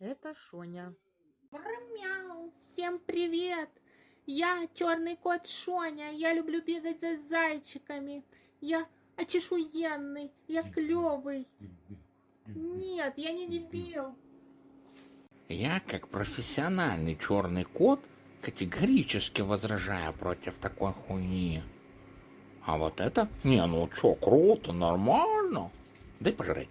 Это Шоня. Мяу, всем привет! Я черный кот Шоня, я люблю бегать за зайчиками. Я очешуенный, я клевый. Нет, я не дебил. Я, как профессиональный черный кот, категорически возражаю против такой хуйни. А вот это? Не, ну чё, круто, нормально. Дай пожрать.